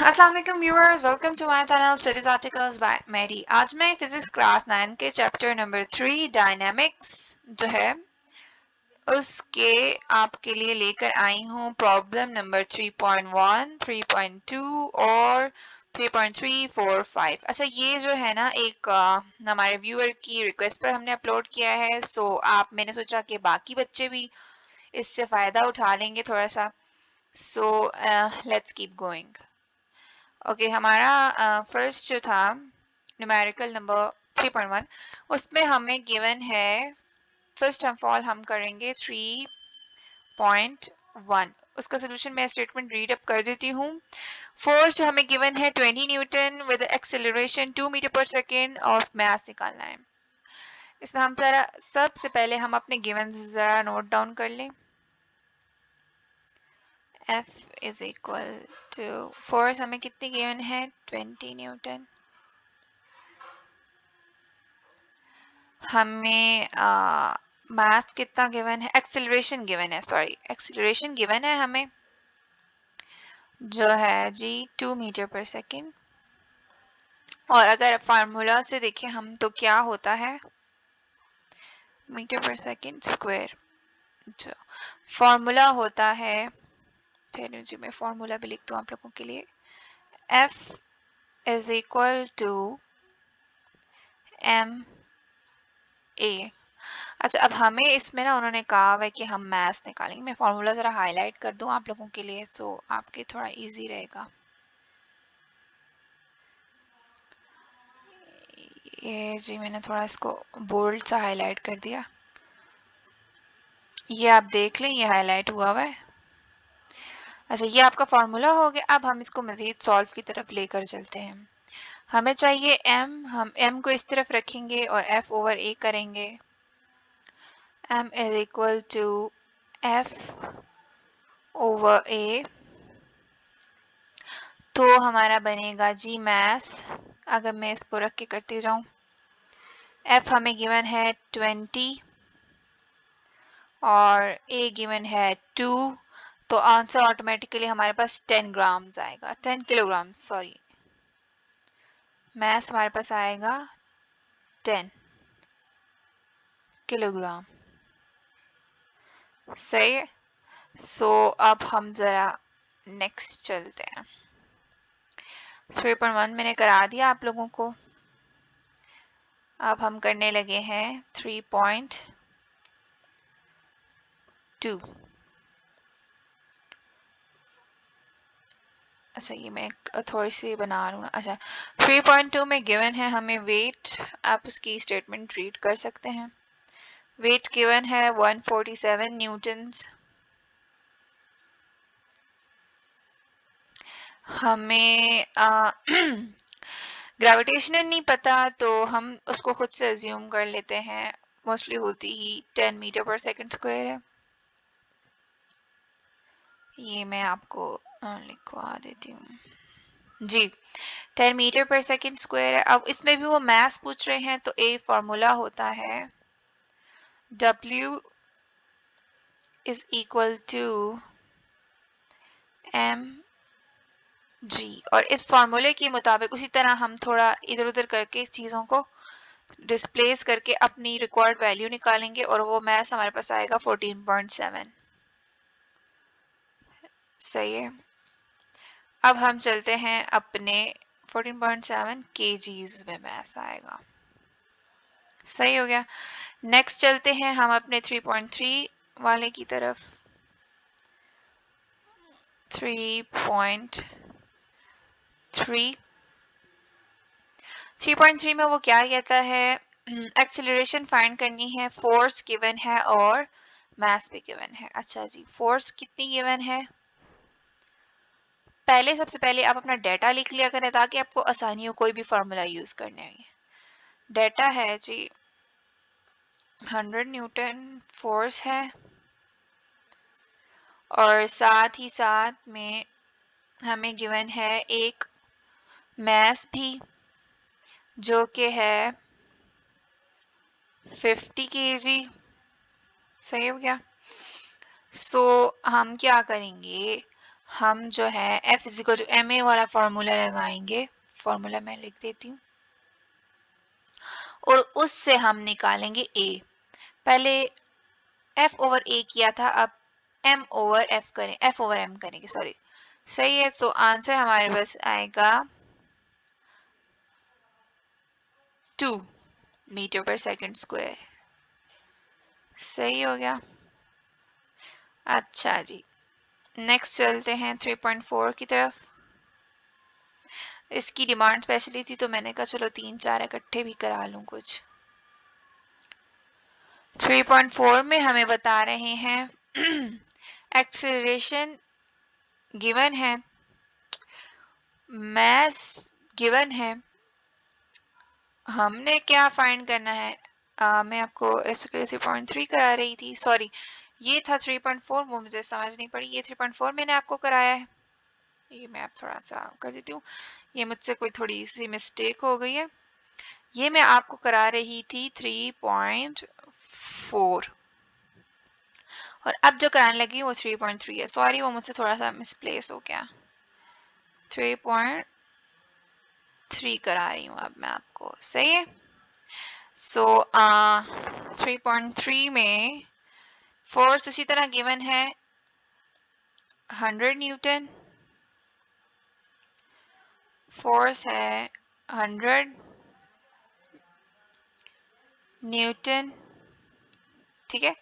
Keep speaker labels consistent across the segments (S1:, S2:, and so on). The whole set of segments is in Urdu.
S1: السلام علیکم viewers welcome to my channel studies articles by Mary آج میں فزکس کلاس نائن کے چیپٹر نمبر تھری ڈائنامکس جو ہے اس کے آپ کے لیے لے کر آئی ہوں پرابلم نمبر 3.1 3.2 اور 3.345 اچھا یہ جو ہے نا ایک ہمارے ویور کی ریکویسٹ پر ہم نے اپلوڈ کیا ہے سو آپ میں نے سوچا کہ باقی بچے بھی اس سے فائدہ اٹھا لیں گے تھوڑا سا so let's keep going okay ہمارا فرسٹ جو تھا نیومیریکل نمبر 3.1 اس میں ہمیں گیون ہے فرسٹ ہم فال ہم کریں گے 3.1 اس کا سولوشن میں اسٹیٹمنٹ ریڈ اپ کر دیتی ہوں. فورس جو ہمیں گیون ہے 20 newton with acceleration 2 metre per second اور میس نکالنا ہے. اس میں ہم ذرا، سب سے پہلے ہم اپنے گیون سے ذرا نوٹ ڈاؤن کر لیں. F is equal to force ہمیں کتنی گیون ہے ٹوینٹی نیوٹن ہمیں میتھ کتنا گیون ہے ایکسلریشن گیون ہے سوری ایکسلریشن گیون ہے ہمیں جو ہے جی ٹو میٹر پر سیکنڈ اور اگر فارمولا سے دیکھیں ہم تو کیا ہوتا ہے? میٹر پر سیکنڈ اسکوئر جو فارمولا ہوتا ہے تھے جی میں فارمولا بھی لکھ دوں آپ لوگوں کے لیے۔ F is equal to M A اچھا اب ہمیں اس میں نا انہوں نے کہا ہوا ہے کہ ہم میتھ نکالیں گے۔ میں فارمولا ذرا ہائی لائٹ کر دوں آپ لوگوں کے لیے سو آپ کے تھوڑا ایزی رہے گا۔ یہ جی میں نے تھوڑا اس کو بولڈ سا ہائی لائٹ کر دیا۔ یہ آپ دیکھ لیں، یہ ہائی لائٹ ہوا ہوا ہے۔ اچھا یہ آپ کا فارمولا ہو گیا۔ اب ہم اس کو مزید سالو کی طرف لے کر چلتے ہیں۔ ہمیں چاہیے ایم ہم ایم کو اس طرف رکھیں گے اور ایف اوور اے کریں گے۔ M is equal to F over A تو ہمارا بنے گا جی میس اگر میں اس کو رکھ کے کرتی جاؤں۔ ایف ہمیں گیون ہے ٹوینٹی اور اے گیون ہے ٹو تو آنسر آٹومیٹکلی ہمارے پاس ٹین گرامز آئے گا. Ten kilo gram sorry mass ہمارے پاس آئے گا ٹین کلو گرام صحیح سو اب ہم ذرا نیکسٹ چلتے ہیں. تھری پوائنٹ ون میں نے کرا دیا آپ لوگوں کو. اب ہم کرنے لگے ہیں تھری پوائنٹ ٹو اچھا یہ میں تھوڑی سی بنا رہا ہوں۔ اچھا 3.2 میں given ہے، ہمیں weight آپ اس کی statement read کر سکتے ہیں۔ weight given ہے 147 newtons ہمیں گریویٹیشنل نہیں پتا، تو ہم اس کو خود سے assume کر لیتے ہیں۔ mostly ہوتی ہی 10 meter per second square ہے۔ یہ میں آپ کو لکھوا دیتی ہوں g ten metre per second square ہے۔ اب اس میں بھی وہ میس پوچھ رہے ہیں تو اے فارمولا ہوتا ہے W is equal to M G اور اس فارمولے کے مطابق اسی طرح ہم تھوڑا ادھر ادھر کر کے چیزوں کو ڈسپلیس کر کے اپنی ریکارڈ ویلیو نکالیں گے اور وہ میس ہمارے پاس آئے گا 14.7 صحیح ہے؟ اب ہم چلتے ہیں اپنے 14.7 کے جیز میں ایسا آئے گا۔ صحیح ہو گیا۔ نیکسٹ چلتے ہیں ہم اپنے 3.3 والے کی طرف۔ 3.3 3.3 میں وہ کیا کہتا ہے؟ ایکسلریشن فائنڈ کرنی ہے فورس گیون ہے اور میس بھی گیون ہے۔ اچھا جی فورس کتنی گیون ہے؟ پہلے سب سے پہلے آپ اپنا ڈیٹا لکھ لیا کریں تاکہ آپ کو آسانی ہو کوئی بھی فارمولا یوز کرنے آئیے ڈیٹا ہے جی ہنڈریڈ نیوٹن فورس ہے۔ اور ساتھ ہی ساتھ میں ہمیں گیون ہے ایک میس بھی، جو کہ ہے ففٹی کے جی صحیح ہو گیا؟ سو ہم کیا کریں گے؟ ہم جو ہے F is equal to M A والا فارمولا لگائیں گے۔ فارمولا میں لکھ دیتی ہوں۔ اور اس سے ہم نکالیں گے اے پہلے ایف اوور اے کیا تھا، اب ایم اوور ایف کریں۔ ایف اوور ایم کریں گے سوری صحیح ہے، تو آنسر ہمارے پاس آئے گا two metre per second square صحیح ہو گیا۔ اچھا جی۔ نیکسٹ چلتے ہیں 3.4 کی طرف۔ اس کی ڈیمانڈ اسپیشلی تھی تو میں نے کہا چلو تین چار اکٹھے بھی کرا لوں کچھ۔ 3.4 میں ہمیں بتا رہے ہیں۔ ایکسلریشن گیون ہے۔ میس گیون ہے۔ ہم نے کیا فائنڈ کرنا ہے؟ میں آپ کو اس ایسے پوائنٹ تھری کرا رہی تھی۔ سوری یہ تھا 3.4 وہ مجھے سمجھ نہیں پڑی۔ یہ 3.4 میں نے آپ کو کرایا ہے۔ یہ میں آپ تھوڑا سا کر دیتی ہوں۔ یہ مجھ سے کوئی تھوڑی سی مسٹیک ہو گئی ہے۔ یہ میں آپ کو کرا رہی تھی 3.4 اور اب جو کرانے لگی وہ 3.3 ہے۔ سوری وہ مجھ سے تھوڑا سا مسپلیس ہو گیا۔ 3.3 کرا رہی ہوں اب میں آپ کو۔ صحیح ہے؟ سو 3.3 میں فورس اسی طرح گیون ہے. Hundred newton. فورس ہے ہنڈریڈ. نیوٹن. ٹھیک ہے؟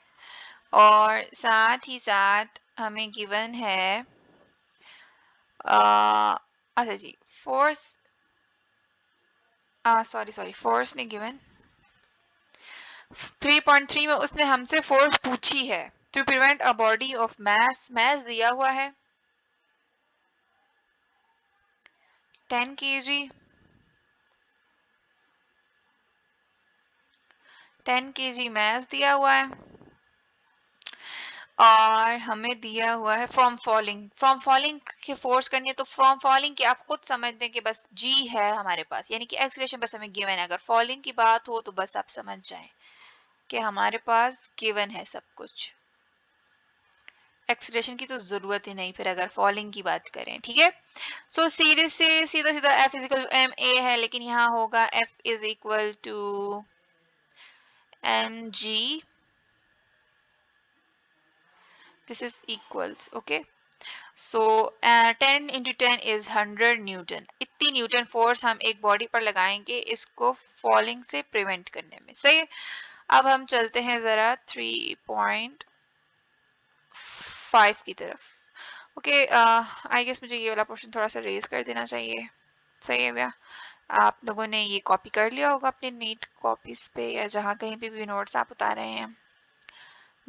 S1: اور ساتھ ہی ساتھ ہمیں گیون ہے اچھا جی فورس سوری سوری فورس نے گیون 3.3 میں اس نے ہم سے فورس پوچھی ہے to prevent a body of mass mass دیا ہوا ہے. 10 کے جی 10 کے جی میس دیا ہوا ہے. اور ہمیں دیا ہوا ہے فرام فالنگ فرام فالنگ کی فورس کرنی ہے تو فرام فالنگ کی آپ خود سمجھ دیں کہ بس جی ہے ہمارے پاس. یعنی کہ ایکسلیشن بس ہمیں گیون ہے. اگر فالنگ کی بات ہو تو بس آپ سمجھ جائیں. کہ ہمارے پاس given ہے سب کچھ۔ ایکسلیشن کی تو ضرورت ہی نہیں، پھر اگر فالنگ کی بات کریں، ٹھیک ہے؟ سو سیدھے سے سیدھا سیدھا F is equal M A ہے، لیکن یہاں ہوگا F is equal to M G this is equals okay so ten into ten is hundred newton اتنی نیوٹن فورس ہم ایک باڈی پر لگائیں گے اس کو فالنگ سے پریونٹ کرنے میں، صحیح؟ اب ہم چلتے ہیں ذرا 3.5 کی طرف۔ اوکے آئی گیس مجھے یہ والا پورشن تھوڑا سا ریز کر دینا چاہیے۔ صحیح ہو گیا؟ آپ لوگوں نے یہ کاپی کر لیا ہوگا اپنے نیٹ کاپیز پہ یا جہاں کہیں پہ بھی نوٹس آپ اتا رہے ہیں۔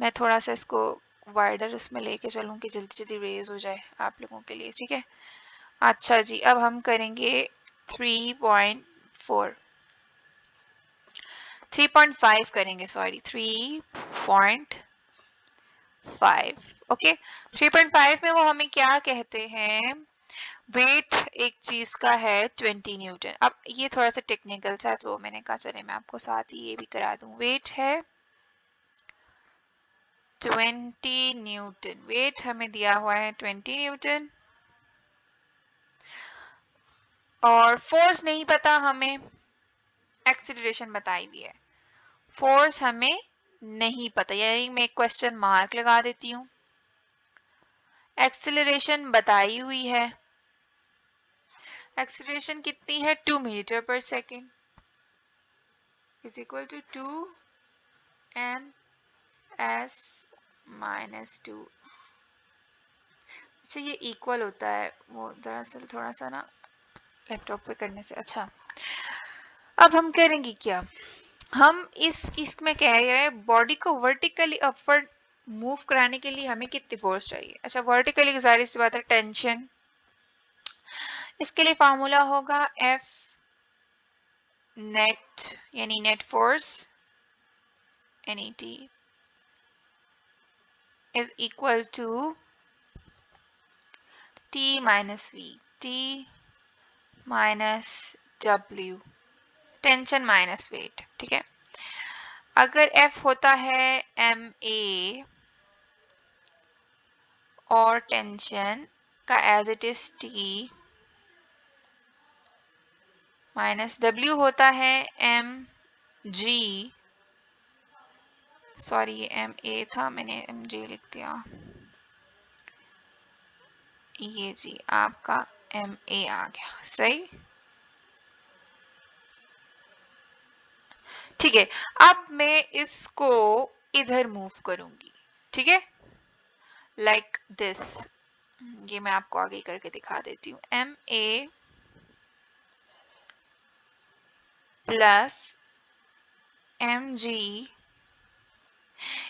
S1: میں تھوڑا سا اس کو وائڈر اس میں لے کے چلوں کہ جلدی جلدی ریز ہو جائے آپ لوگوں کے لیے، ٹھیک ہے؟ اچھا جی اب ہم کریں گے 3.4 تھری پوائنٹ فائیو کریں گے sorry three point five okay three point five میں وہ ہمیں کیا کہتے ہیں ویٹ ایک چیز کا ہے 20 نیوٹن اب یہ تھوڑا سا ٹیکنیکل سا تو میں نے کہا چلے میں آپ کو ساتھ ہی یہ بھی کرا دوں ویٹ ہے 20 نیوٹن ویٹ ہمیں دیا ہوا ہے 20 نیوٹن اور فورس نہیں پتا ہمیں ایکسیلریشن بتائی بھی ہے۔ فورس ہمیں نہیں پتا یعنی میں ایک کوشچن مارک لگا دیتی ہوں۔ ایکسیلریشن بتائی ہوئی ہے۔ ایکسیلریشن کتنی ہے؟ Two metre per second is equal to 2 m s minus 2 اچھا یہ equal ہوتا ہے۔ وہ دراصل تھوڑا سا نا لیپ ٹاپ پہ کرنے سے۔ اچھا۔ اب ہم کریں گے کیا؟ ہم اس اس میں کہہ رہے ہیں باڈی کو ورٹیکلی اپورڈ موو کرانے کے لیے ہمیں کتنی فورس چاہیے؟ اچھا ورٹیکلی گزاری سی بات ہے ٹینشن اس کے لیے فارمولا ہوگا ایف نیٹ یعنی net force N E T is equal to T minus V T minus W tension minus weight ٹھیک ہے؟ اگر ایف ہوتا ہے ایم اے اور ٹینشن کا as it is T minus W ہوتا ہے ایم جی سوری یہ ایم اے تھا، میں نے ایم جی لکھ دیا۔ یہ جی آپ کا ایم اے آ گیا، صحیح؟ ٹھیک ہے، اب میں اس کو ادھر موو کروں گی ٹھیک ہے؟ لائک دس یہ میں آپ کو آگے کر کے دکھا دیتی ہوں۔ M A plus M G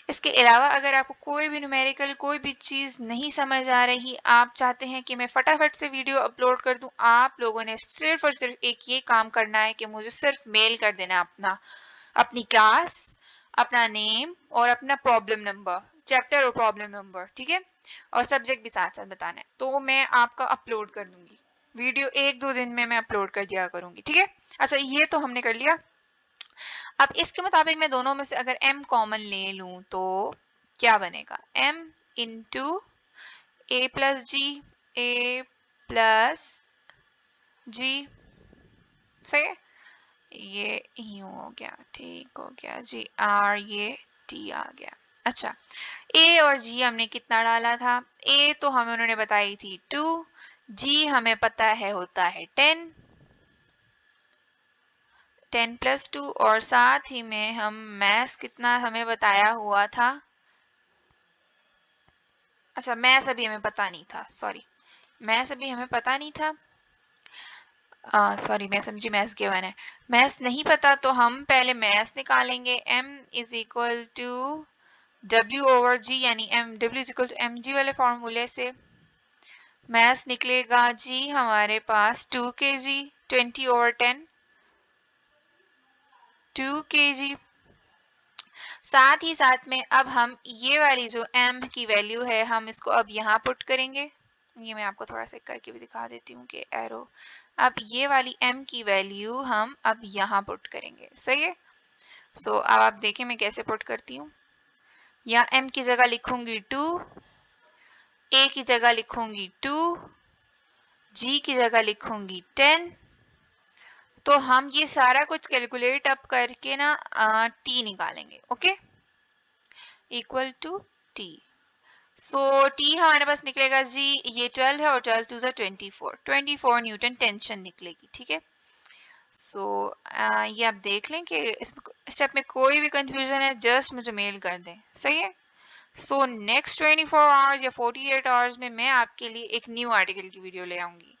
S1: اس کے علاوہ اگر آپ کو کوئی بھی نومیریکل کوئی بھی چیز نہیں سمجھ آ رہی، آپ چاہتے ہیں کہ میں فٹافٹ سے ویڈیو اپلوڈ کر دوں، آپ لوگوں نے صرف اور صرف ایک یہ کام کرنا ہے کہ مجھے صرف میل کر دینا اپنا اپنی کلاس، اپنا نیم اور اپنا پرابلم نمبر چیپٹر اور پرابلم نمبر ٹھیک ہے؟ اور سبجیکٹ بھی ساتھ ساتھ بتانا ہے۔ تو میں آپ کا اپلوڈ کر دوں گی۔ ویڈیو ایک دو دن میں میں اپلوڈ کر دیا کروں گی، ٹھیک ہے؟ اچھا یہ تو ہم نے کر لیا۔ اب اس کے مطابق میں دونوں میں سے اگر ایم کامن لے لوں تو کیا بنے گا؟ M into A plus G A plus G صحیح؟ ہے یہ یوں ہو گیا، ٹھیک ہو گیا جی آر، یہ، ٹی آ گیا۔ اچھا اے اور جی ہم نے کتنا ڈالا تھا؟ اے تو ہمیں انہوں نے بتائی تھی۔ ٹو جی ہمیں پتا ہے ہوتا ہے۔ ٹین ٹین پلس ٹو اور ساتھ ہی میں ہم میس کتنا ہمیں بتایا ہوا تھا۔ اچھا میس ابھی ہمیں پتا نہیں تھا، سوری، میس ابھی ہمیں پتا نہیں تھا۔ سوری، میں سمجھی میس کے ون ہے۔ میس نہیں پتا تو ہم پہلے میس نکالیں گے۔ M is equal to W over G یعنی M W is equal to M G والے فارمولے سے۔ میس نکلے گا جی ہمارے پاس two K G twenty over ten two K G ساتھ ہی ساتھ میں اب ہم یہ والی جو ایم کی ویلیو ہے، ہم اس کو اب یہاں پٹ کریں گے۔ یہ میں آپ کو تھوڑا سا کر کے بھی دکھا دیتی ہوں کہ ایرو اب یہ والی ایم کی ویلیو ہم اب یہاں پٹ کریں گے، صحیح ہے؟ سو اب آپ دیکھیں میں کیسے پٹ کرتی ہوں۔ یا ایم کی جگہ لکھوں گی ٹو اے کی جگہ لکھوں گی ٹو جی کی جگہ لکھوں گی ٹین تو ہم یہ سارا کچھ کیلکولیٹ اپ کر کے نا ٹی نکالیں گے okay equal to T so T ہمارے پاس نکلے گا جی یہ 12 ہے اور 12 ٹو زا 24 24 نیوٹن ٹینشن نکلے گی ٹھیک ہے سو یہ آپ دیکھ لیں کہ اس اسٹیپ میں کوئی بھی کنفیوژن ہے جسٹ مجھے میل کر دیں صحیح ہے سو نیکسٹ 24 فور آورز یا 48 ایٹ آورز میں میں آپ کے لیے ایک نیو آرٹیکل کی ویڈیو لے آؤں گی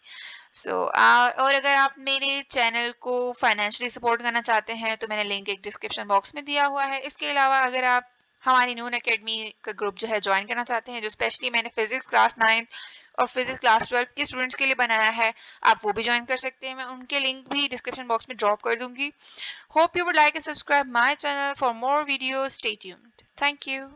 S1: سو اور اگر آپ میرے چینل کو فائنینشلی سپورٹ کرنا چاہتے ہیں تو میں نے لنک ایک ڈسکرپشن باکس میں دیا ہوا ہے اس کے علاوہ اگر آپ ہماری نون اکیڈمی کا گروپ جو ہے جوائن کرنا چاہتے ہیں، جو اسپیشلی میں نے فزکس کلاس نائنتھ اور فزکس کلاس ٹویلتھ کے اسٹوڈنٹس کے لیے بنایا ہے، آپ وہ بھی جوائن کر سکتے ہیں۔ میں ان کے لنک بھی ڈسکرپشن باکس میں ڈراپ کر دوں گی۔ Hope you would like subscribe my channel for more videos tuned thank you